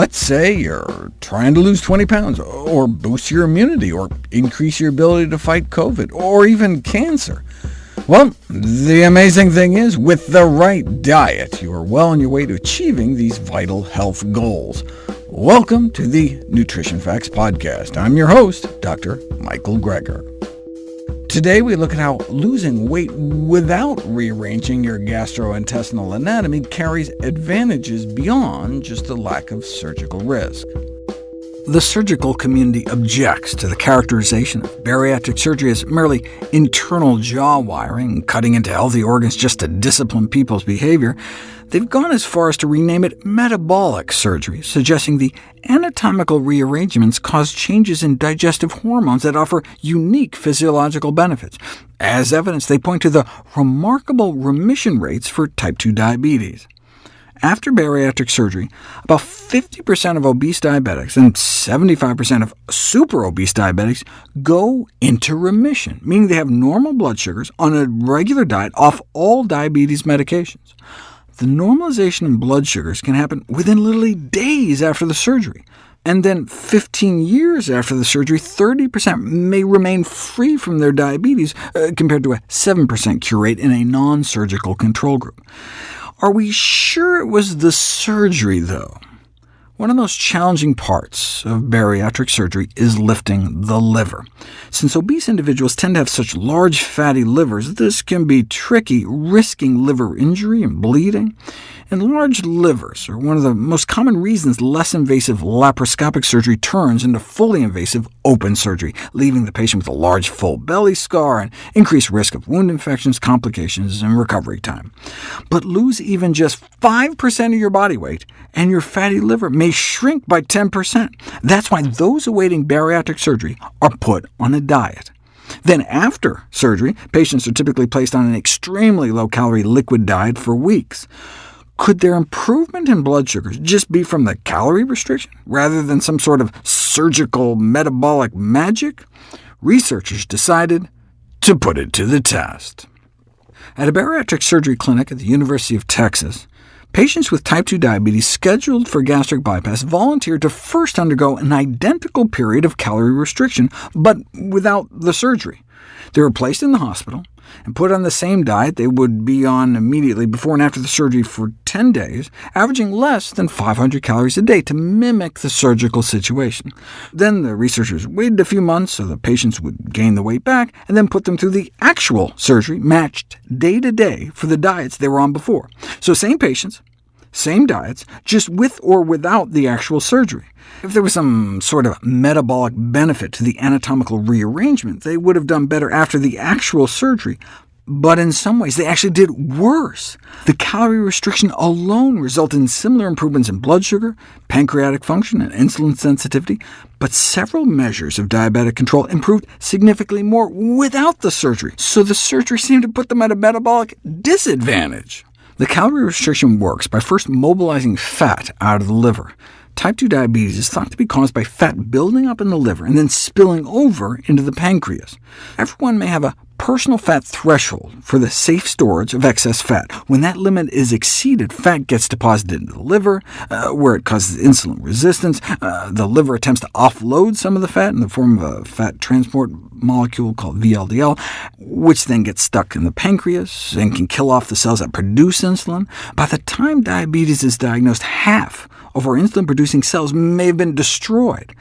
Let's say you're trying to lose 20 pounds, or boost your immunity, or increase your ability to fight COVID, or even cancer. Well, the amazing thing is, with the right diet, you are well on your way to achieving these vital health goals. Welcome to the Nutrition Facts Podcast. I'm your host, Dr. Michael Greger. Today we look at how losing weight without rearranging your gastrointestinal anatomy carries advantages beyond just the lack of surgical risk. The surgical community objects to the characterization of bariatric surgery as merely internal jaw wiring, cutting into healthy organs just to discipline people's behavior. They've gone as far as to rename it metabolic surgery, suggesting the anatomical rearrangements cause changes in digestive hormones that offer unique physiological benefits. As evidence, they point to the remarkable remission rates for type 2 diabetes. After bariatric surgery, about 50% of obese diabetics and 75% of super-obese diabetics go into remission, meaning they have normal blood sugars on a regular diet off all diabetes medications. The normalization in blood sugars can happen within literally days after the surgery, and then 15 years after the surgery, 30% may remain free from their diabetes, uh, compared to a 7% cure rate in a non-surgical control group. Are we sure it was the surgery, though? One of the most challenging parts of bariatric surgery is lifting the liver. Since obese individuals tend to have such large fatty livers, this can be tricky, risking liver injury and bleeding. Enlarged livers are one of the most common reasons less invasive laparoscopic surgery turns into fully invasive open surgery, leaving the patient with a large full belly scar and increased risk of wound infections, complications, and recovery time. But lose even just 5% of your body weight, and your fatty liver may shrink by 10%. That's why those awaiting bariatric surgery are put on a diet. Then after surgery, patients are typically placed on an extremely low-calorie liquid diet for weeks. Could their improvement in blood sugars just be from the calorie restriction, rather than some sort of surgical metabolic magic? Researchers decided to put it to the test. At a bariatric surgery clinic at the University of Texas, patients with type 2 diabetes scheduled for gastric bypass volunteered to first undergo an identical period of calorie restriction, but without the surgery. They were placed in the hospital, and put on the same diet they would be on immediately before and after the surgery for 10 days, averaging less than 500 calories a day to mimic the surgical situation. Then the researchers waited a few months so the patients would gain the weight back, and then put them through the actual surgery, matched day to day for the diets they were on before. So same patients, same diets, just with or without the actual surgery. If there was some sort of metabolic benefit to the anatomical rearrangement, they would have done better after the actual surgery. But in some ways, they actually did worse. The calorie restriction alone resulted in similar improvements in blood sugar, pancreatic function, and insulin sensitivity, but several measures of diabetic control improved significantly more without the surgery, so the surgery seemed to put them at a metabolic disadvantage. The calorie restriction works by first mobilizing fat out of the liver. Type 2 diabetes is thought to be caused by fat building up in the liver and then spilling over into the pancreas. Everyone may have a personal fat threshold for the safe storage of excess fat. When that limit is exceeded, fat gets deposited into the liver, uh, where it causes insulin resistance. Uh, the liver attempts to offload some of the fat in the form of a fat transport molecule called VLDL, which then gets stuck in the pancreas and can kill off the cells that produce insulin. By the time diabetes is diagnosed, half of our insulin-producing cells may have been destroyed.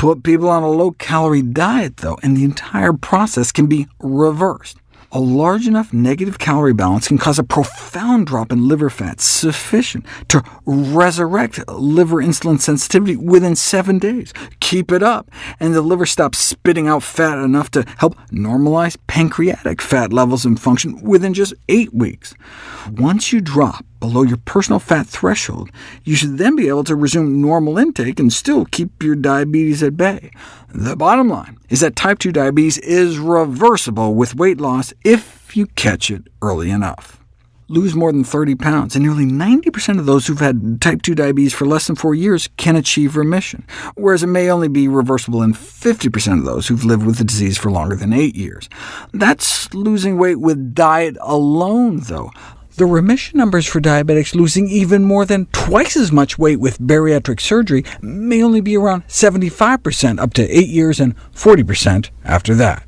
Put people on a low-calorie diet, though, and the entire process can be reversed. A large enough negative calorie balance can cause a profound drop in liver fat, sufficient to resurrect liver insulin sensitivity within seven days. Keep it up, and the liver stops spitting out fat enough to help normalize pancreatic fat levels and function within just eight weeks. Once you drop below your personal fat threshold, you should then be able to resume normal intake and still keep your diabetes at bay. The bottom line is that type 2 diabetes is reversible with weight loss if you catch it early enough. Lose more than 30 pounds, and nearly 90% of those who've had type 2 diabetes for less than four years can achieve remission, whereas it may only be reversible in 50% of those who've lived with the disease for longer than eight years. That's losing weight with diet alone, though. The remission numbers for diabetics losing even more than twice as much weight with bariatric surgery may only be around 75% up to 8 years and 40% after that.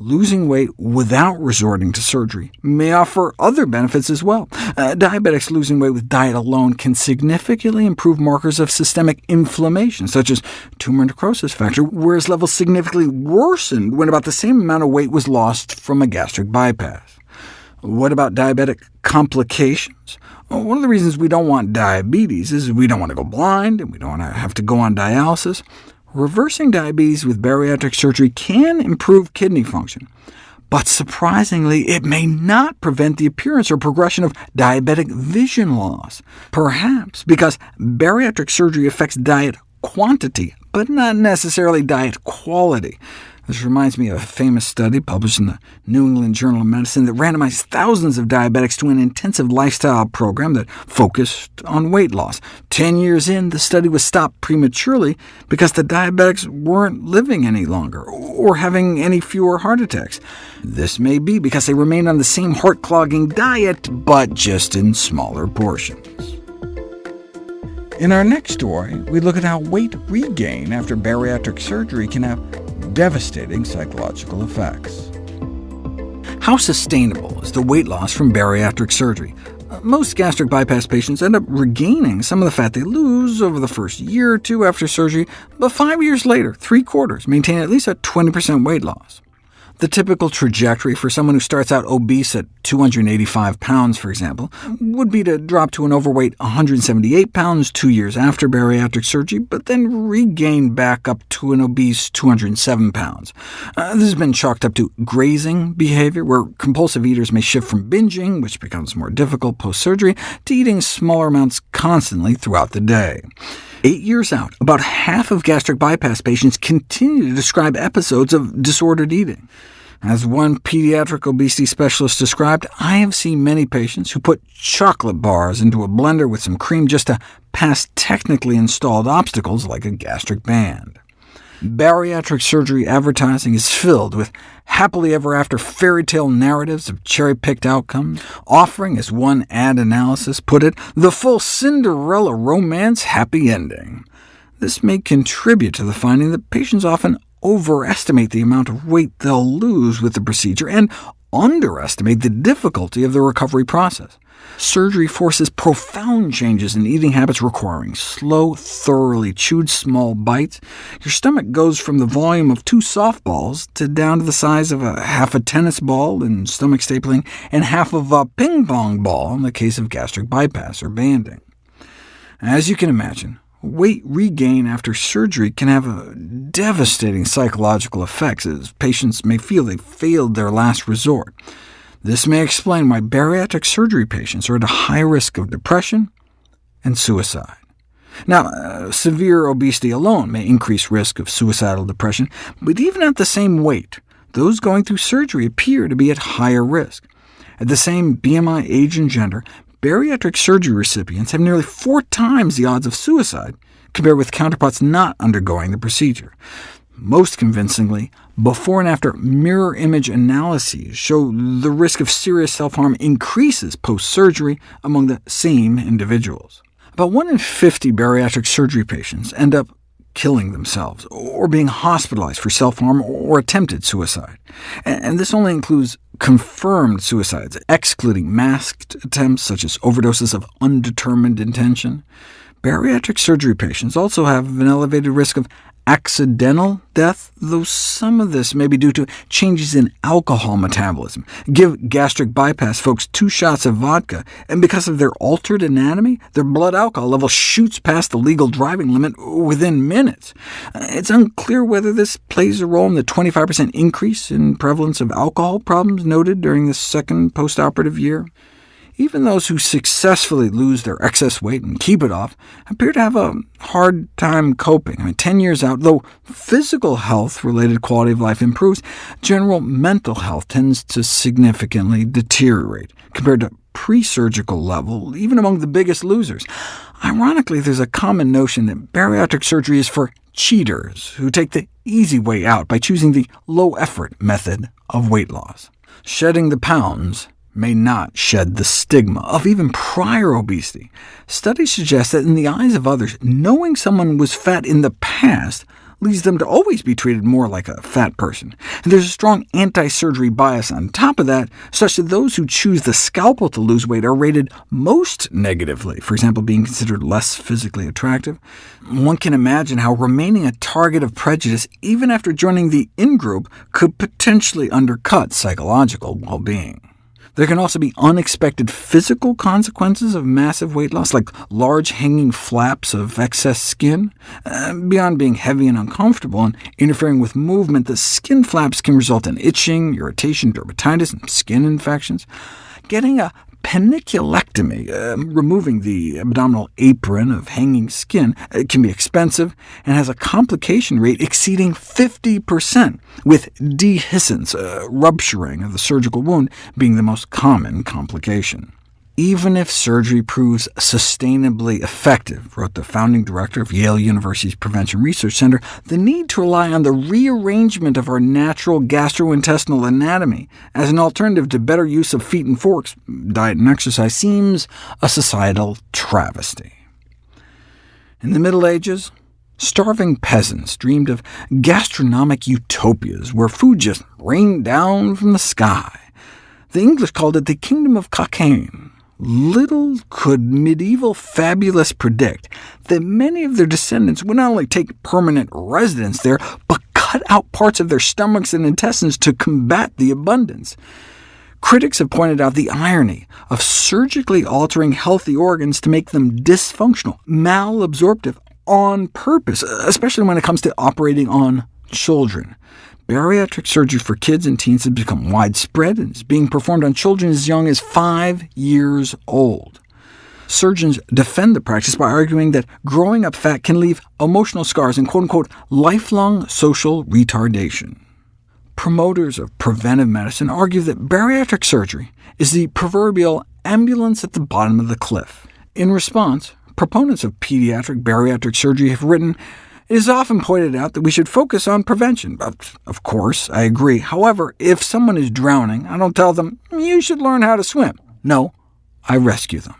Losing weight without resorting to surgery may offer other benefits as well. Uh, diabetics losing weight with diet alone can significantly improve markers of systemic inflammation, such as tumor necrosis factor, whereas levels significantly worsened when about the same amount of weight was lost from a gastric bypass. What about diabetic complications? Well, one of the reasons we don't want diabetes is we don't want to go blind, and we don't want to have to go on dialysis. Reversing diabetes with bariatric surgery can improve kidney function, but surprisingly, it may not prevent the appearance or progression of diabetic vision loss, perhaps because bariatric surgery affects diet quantity, but not necessarily diet quality. This reminds me of a famous study published in the New England Journal of Medicine that randomized thousands of diabetics to an intensive lifestyle program that focused on weight loss. Ten years in, the study was stopped prematurely because the diabetics weren't living any longer, or having any fewer heart attacks. This may be because they remained on the same heart-clogging diet, but just in smaller portions. In our next story, we look at how weight regain after bariatric surgery can have devastating psychological effects. How sustainable is the weight loss from bariatric surgery? Uh, most gastric bypass patients end up regaining some of the fat they lose over the first year or two after surgery, but five years later, three-quarters maintain at least a 20% weight loss. The typical trajectory for someone who starts out obese at 285 pounds, for example, would be to drop to an overweight 178 pounds two years after bariatric surgery, but then regain back up to an obese 207 pounds. Uh, this has been chalked up to grazing behavior, where compulsive eaters may shift from binging, which becomes more difficult post-surgery, to eating smaller amounts constantly throughout the day. Eight years out, about half of gastric bypass patients continue to describe episodes of disordered eating. As one pediatric obesity specialist described, I have seen many patients who put chocolate bars into a blender with some cream just to pass technically installed obstacles like a gastric band. Bariatric surgery advertising is filled with happily ever after fairy tale narratives of cherry-picked outcomes, offering, as one ad analysis put it, the full Cinderella romance happy ending. This may contribute to the finding that patients often overestimate the amount of weight they'll lose with the procedure, and underestimate the difficulty of the recovery process. Surgery forces profound changes in eating habits requiring slow, thoroughly chewed small bites. Your stomach goes from the volume of two softballs to down to the size of a half a tennis ball in stomach stapling, and half of a ping-pong ball in the case of gastric bypass or banding. As you can imagine, weight regain after surgery can have devastating psychological effects, as patients may feel they failed their last resort. This may explain why bariatric surgery patients are at a high risk of depression and suicide. Now, uh, severe obesity alone may increase risk of suicidal depression, but even at the same weight, those going through surgery appear to be at higher risk. At the same BMI, age, and gender, bariatric surgery recipients have nearly four times the odds of suicide compared with counterparts not undergoing the procedure. Most convincingly, before and after mirror image analyses show the risk of serious self-harm increases post-surgery among the same individuals. About 1 in 50 bariatric surgery patients end up killing themselves, or being hospitalized for self-harm or attempted suicide. And this only includes confirmed suicides, excluding masked attempts such as overdoses of undetermined intention. Bariatric surgery patients also have an elevated risk of accidental death, though some of this may be due to changes in alcohol metabolism. Give gastric bypass folks two shots of vodka, and because of their altered anatomy, their blood alcohol level shoots past the legal driving limit within minutes. It's unclear whether this plays a role in the 25% increase in prevalence of alcohol problems noted during the second postoperative year. Even those who successfully lose their excess weight and keep it off appear to have a hard time coping. I mean, 10 years out, though physical health-related quality of life improves, general mental health tends to significantly deteriorate compared to pre-surgical level, even among the biggest losers. Ironically, there's a common notion that bariatric surgery is for cheaters, who take the easy way out by choosing the low-effort method of weight loss. Shedding the pounds may not shed the stigma of even prior obesity. Studies suggest that in the eyes of others, knowing someone was fat in the past leads them to always be treated more like a fat person. And there's a strong anti-surgery bias on top of that, such that those who choose the scalpel to lose weight are rated most negatively, for example, being considered less physically attractive. One can imagine how remaining a target of prejudice, even after joining the in-group, could potentially undercut psychological well-being. There can also be unexpected physical consequences of massive weight loss, like large hanging flaps of excess skin. Uh, beyond being heavy and uncomfortable and interfering with movement, the skin flaps can result in itching, irritation, dermatitis, and skin infections. Getting a Panniculectomy, uh, removing the abdominal apron of hanging skin, uh, can be expensive and has a complication rate exceeding 50%, with dehiscence, uh, rupturing of the surgical wound, being the most common complication even if surgery proves sustainably effective, wrote the founding director of Yale University's Prevention Research Center, the need to rely on the rearrangement of our natural gastrointestinal anatomy as an alternative to better use of feet and forks, diet and exercise, seems a societal travesty. In the Middle Ages, starving peasants dreamed of gastronomic utopias where food just rained down from the sky. The English called it the Kingdom of Cockaigne, Little could medieval fabulists predict that many of their descendants would not only take permanent residence there, but cut out parts of their stomachs and intestines to combat the abundance. Critics have pointed out the irony of surgically altering healthy organs to make them dysfunctional, malabsorptive, on purpose, especially when it comes to operating on children. Bariatric surgery for kids and teens has become widespread and is being performed on children as young as five years old. Surgeons defend the practice by arguing that growing up fat can leave emotional scars and quote-unquote lifelong social retardation. Promoters of preventive medicine argue that bariatric surgery is the proverbial ambulance at the bottom of the cliff. In response, proponents of pediatric bariatric surgery have written, it is often pointed out that we should focus on prevention. But of course, I agree. However, if someone is drowning, I don't tell them, mm, you should learn how to swim. No, I rescue them.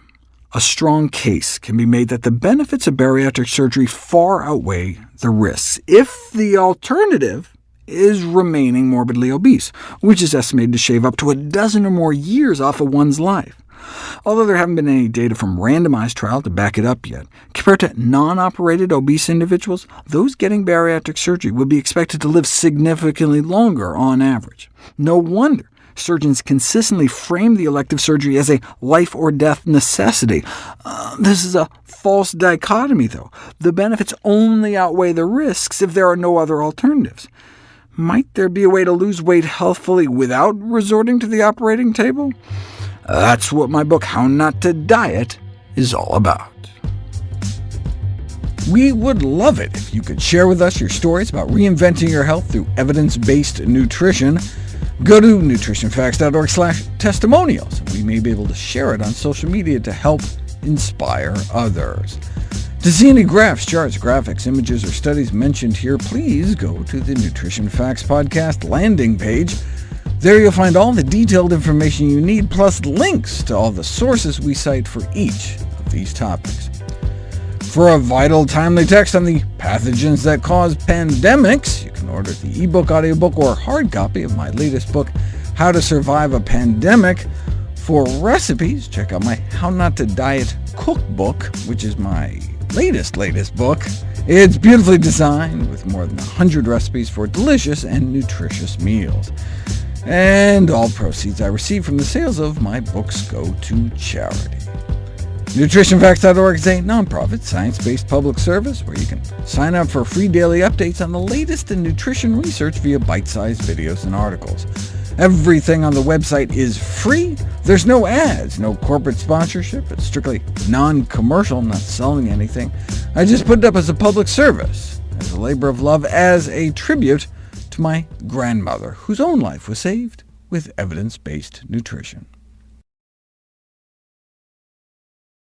A strong case can be made that the benefits of bariatric surgery far outweigh the risks, if the alternative is remaining morbidly obese, which is estimated to shave up to a dozen or more years off of one's life. Although there haven't been any data from randomized trial to back it up yet, compared to non-operated obese individuals, those getting bariatric surgery would be expected to live significantly longer on average. No wonder surgeons consistently frame the elective surgery as a life-or-death necessity. Uh, this is a false dichotomy, though. The benefits only outweigh the risks if there are no other alternatives. Might there be a way to lose weight healthfully without resorting to the operating table? That's what my book How Not to Diet is all about. We would love it if you could share with us your stories about reinventing your health through evidence-based nutrition. Go to nutritionfacts.org slash testimonials. We may be able to share it on social media to help inspire others. To see any graphs, charts, graphics, images, or studies mentioned here, please go to the Nutrition Facts Podcast landing page. There you'll find all the detailed information you need, plus links to all the sources we cite for each of these topics. For a vital, timely text on the pathogens that cause pandemics, you can order the ebook, audiobook, or hard copy of my latest book, How to Survive a Pandemic. For recipes, check out my How Not to Diet cookbook, which is my latest, latest book. It's beautifully designed with more than 100 recipes for delicious and nutritious meals and all proceeds I receive from the sales of my books go to charity. NutritionFacts.org is a nonprofit, science-based public service where you can sign up for free daily updates on the latest in nutrition research via bite-sized videos and articles. Everything on the website is free. There's no ads, no corporate sponsorship. It's strictly non-commercial, not selling anything. I just put it up as a public service, as a labor of love, as a tribute my grandmother, whose own life was saved with evidence-based nutrition.